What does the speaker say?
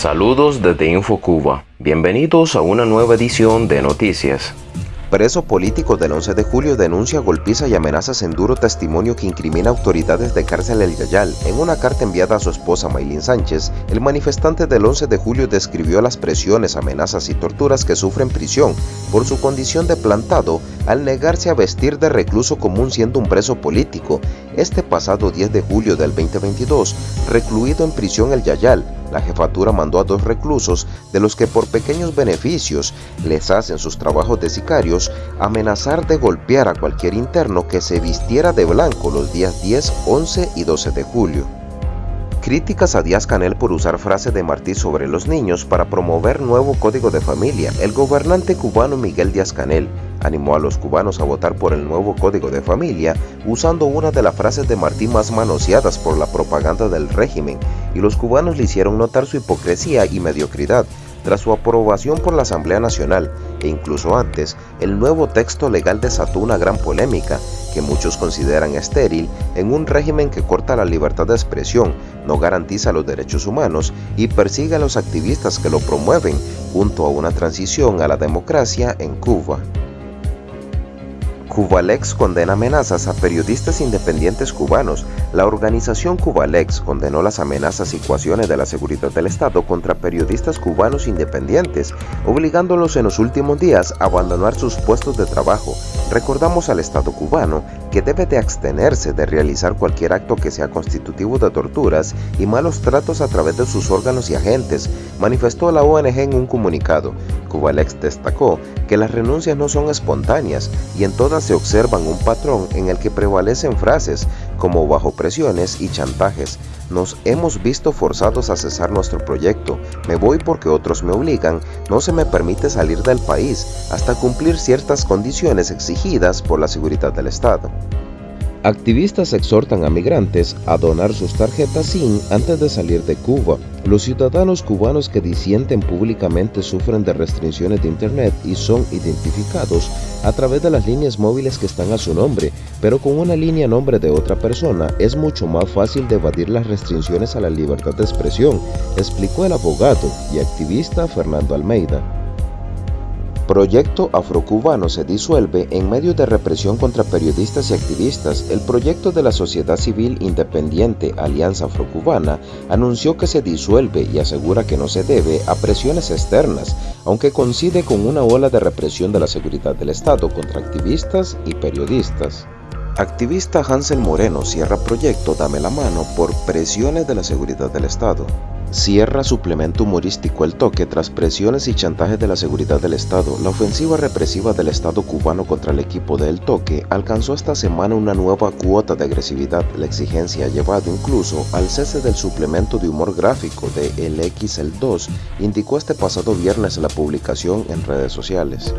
Saludos desde InfoCuba. Bienvenidos a una nueva edición de Noticias. Preso político del 11 de julio denuncia golpiza y amenazas en duro testimonio que incrimina autoridades de cárcel El Yayal. En una carta enviada a su esposa Maylin Sánchez, el manifestante del 11 de julio describió las presiones, amenazas y torturas que sufre en prisión por su condición de plantado al negarse a vestir de recluso común siendo un preso político. Este pasado 10 de julio del 2022, recluido en prisión El Yayal, la jefatura mandó a dos reclusos, de los que por pequeños beneficios les hacen sus trabajos de sicarios, amenazar de golpear a cualquier interno que se vistiera de blanco los días 10, 11 y 12 de julio. Críticas a Díaz Canel por usar frase de Martí sobre los niños para promover nuevo código de familia. El gobernante cubano Miguel Díaz Canel animó a los cubanos a votar por el nuevo código de familia usando una de las frases de Martí más manoseadas por la propaganda del régimen y los cubanos le hicieron notar su hipocresía y mediocridad tras su aprobación por la Asamblea Nacional e incluso antes, el nuevo texto legal desató una gran polémica que muchos consideran estéril en un régimen que corta la libertad de expresión, no garantiza los derechos humanos y persigue a los activistas que lo promueven junto a una transición a la democracia en Cuba. Cubalex condena amenazas a periodistas independientes cubanos. La organización Cubalex condenó las amenazas y coacciones de la seguridad del Estado contra periodistas cubanos independientes, obligándolos en los últimos días a abandonar sus puestos de trabajo. Recordamos al Estado cubano que debe de abstenerse de realizar cualquier acto que sea constitutivo de torturas y malos tratos a través de sus órganos y agentes, manifestó la ONG en un comunicado. Cubalex destacó que las renuncias no son espontáneas y en todas se observan un patrón en el que prevalecen frases como bajo presiones y chantajes. Nos hemos visto forzados a cesar nuestro proyecto, me voy porque otros me obligan, no se me permite salir del país hasta cumplir ciertas condiciones exigidas por la seguridad del Estado. Activistas exhortan a migrantes a donar sus tarjetas SIM antes de salir de Cuba. Los ciudadanos cubanos que disienten públicamente sufren de restricciones de Internet y son identificados a través de las líneas móviles que están a su nombre, pero con una línea nombre de otra persona es mucho más fácil de evadir las restricciones a la libertad de expresión, explicó el abogado y activista Fernando Almeida. Proyecto Afrocubano se disuelve en medio de represión contra periodistas y activistas. El proyecto de la sociedad civil independiente Alianza Afrocubana anunció que se disuelve y asegura que no se debe a presiones externas, aunque coincide con una ola de represión de la seguridad del Estado contra activistas y periodistas. Activista Hansel Moreno cierra proyecto Dame la mano por presiones de la seguridad del Estado. Cierra suplemento humorístico El Toque tras presiones y chantajes de la seguridad del Estado. La ofensiva represiva del Estado cubano contra el equipo de El Toque alcanzó esta semana una nueva cuota de agresividad. La exigencia ha llevado incluso al cese del suplemento de humor gráfico de El X El 2, indicó este pasado viernes la publicación en redes sociales.